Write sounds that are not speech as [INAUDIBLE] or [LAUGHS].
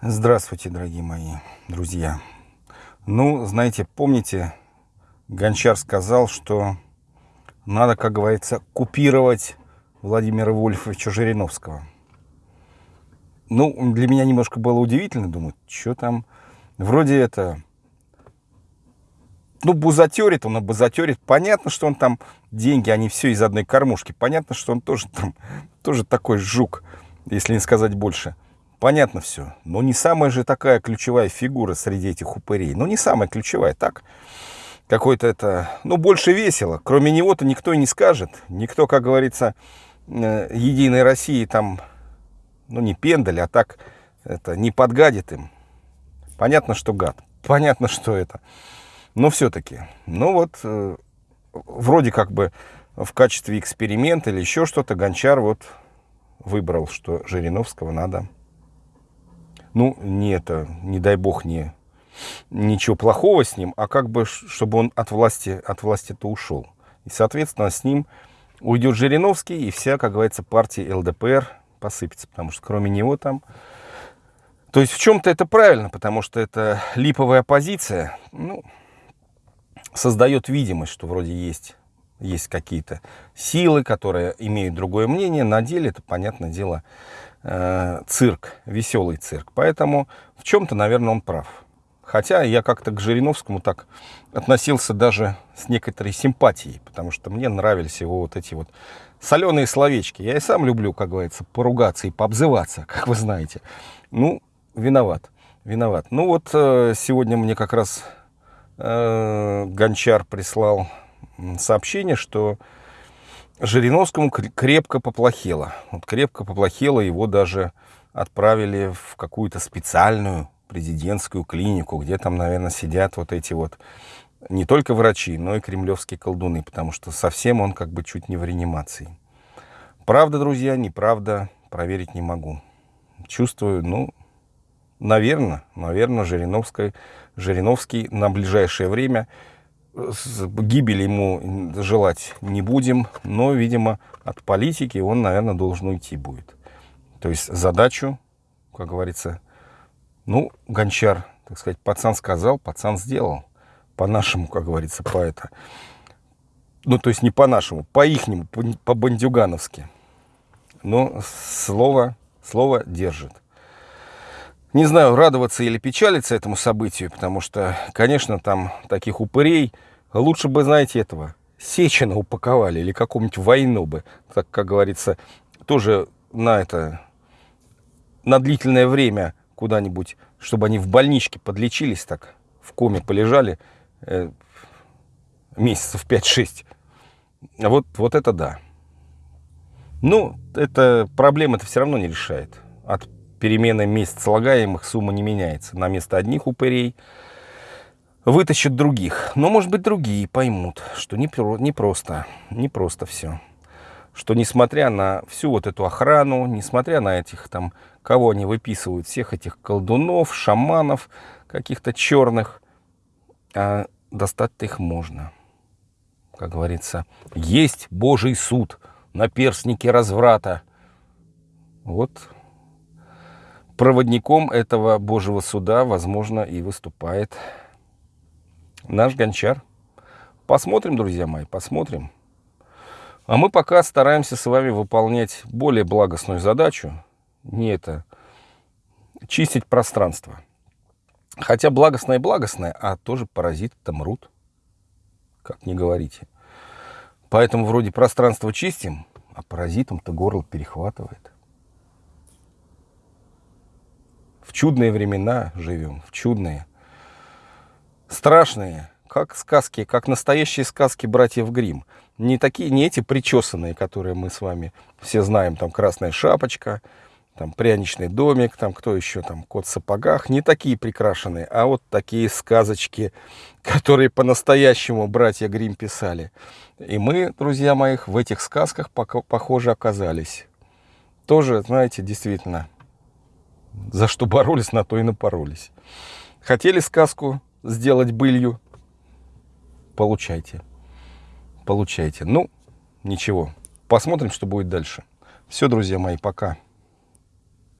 Здравствуйте, дорогие мои друзья. Ну, знаете, помните, Гончар сказал, что надо, как говорится, купировать Владимира Вольфовича Жириновского. Ну, для меня немножко было удивительно, думаю, что там, вроде это, ну, бузатерит он, а бузатерит. Понятно, что он там деньги, они все из одной кормушки. Понятно, что он тоже там, тоже такой жук, если не сказать больше. Понятно все. Но не самая же такая ключевая фигура среди этих упырей. Ну, не самая ключевая, так. Какой-то это, ну, больше весело. Кроме него-то никто и не скажет. Никто, как говорится, э, Единой России там, ну, не пендаль, а так, это, не подгадит им. Понятно, что гад. Понятно, что это. Но все-таки, ну вот, э, вроде как бы в качестве эксперимента или еще что-то Гончар вот выбрал, что Жириновского надо ну, не это, не дай бог, не ничего плохого с ним, а как бы, чтобы он от власти, от власти-то ушел. И, соответственно, с ним уйдет Жириновский, и вся, как говорится, партия ЛДПР посыпется, потому что кроме него там... То есть в чем-то это правильно, потому что это липовая оппозиция, ну, создает видимость, что вроде есть, есть какие-то силы, которые имеют другое мнение. На деле это, понятное дело, э, цирк, веселый цирк. Поэтому в чем-то, наверное, он прав. Хотя я как-то к Жириновскому так относился даже с некоторой симпатией, потому что мне нравились его вот эти вот соленые словечки. Я и сам люблю, как говорится, поругаться и пообзываться, [LAUGHS] как вы знаете. Ну, виноват, виноват. Ну вот э, сегодня мне как раз э, Гончар прислал сообщение, что Жириновскому крепко поплохело. Вот крепко поплохело, его даже отправили в какую-то специальную президентскую клинику, где там, наверное, сидят вот эти вот не только врачи, но и кремлевские колдуны, потому что совсем он как бы чуть не в реанимации. Правда, друзья, неправда, проверить не могу. Чувствую, ну, наверное, наверное, Жириновский, Жириновский на ближайшее время гибели ему желать не будем, но, видимо, от политики он, наверное, должен уйти будет. То есть задачу, как говорится, ну, гончар, так сказать, пацан сказал, пацан сделал. По-нашему, как говорится, по это. Ну, то есть не по-нашему, по-ихнему, по-бандюгановски. Но слово, слово держит. Не знаю, радоваться или печалиться этому событию, потому что, конечно, там таких упырей лучше бы, знаете, этого, Сечина упаковали или какому-нибудь войну бы, так, как говорится, тоже на это, на длительное время куда-нибудь, чтобы они в больничке подлечились так, в коме полежали э, месяцев 5-6. Вот, вот это да. Ну, это проблема это все равно не решает. От перемены месяц слагаемых сумма не меняется. На место одних упырей вытащат других. Но, может быть, другие поймут, что не, не просто, не просто все. Что несмотря на всю вот эту охрану, несмотря на этих там, кого они выписывают, всех этих колдунов, шаманов, каких-то черных, а достать-то их можно. Как говорится, есть Божий суд на перстнике разврата. Вот проводником этого Божьего суда, возможно, и выступает наш гончар. Посмотрим, друзья мои, посмотрим. А мы пока стараемся с вами выполнять более благостную задачу. Не это, чистить пространство. Хотя благостное и благостное, а тоже паразиты-то мрут. Как не говорите. Поэтому вроде пространство чистим, а паразитам-то горло перехватывает. В чудные времена живем, в чудные. Страшные, как сказки, как настоящие сказки братьев Грим. Не такие, не эти причесанные, которые мы с вами все знаем, там красная шапочка, там пряничный домик, там кто еще, там кот в сапогах, не такие прикрашенные, а вот такие сказочки, [LAUGHS] которые по-настоящему братья Грим писали. И мы, друзья моих, в этих сказках, похоже, оказались. Тоже, знаете, действительно, за что боролись, на то и напоролись. Хотели сказку сделать былью? Получайте. Получайте. Ну, ничего. Посмотрим, что будет дальше. Все, друзья мои, пока.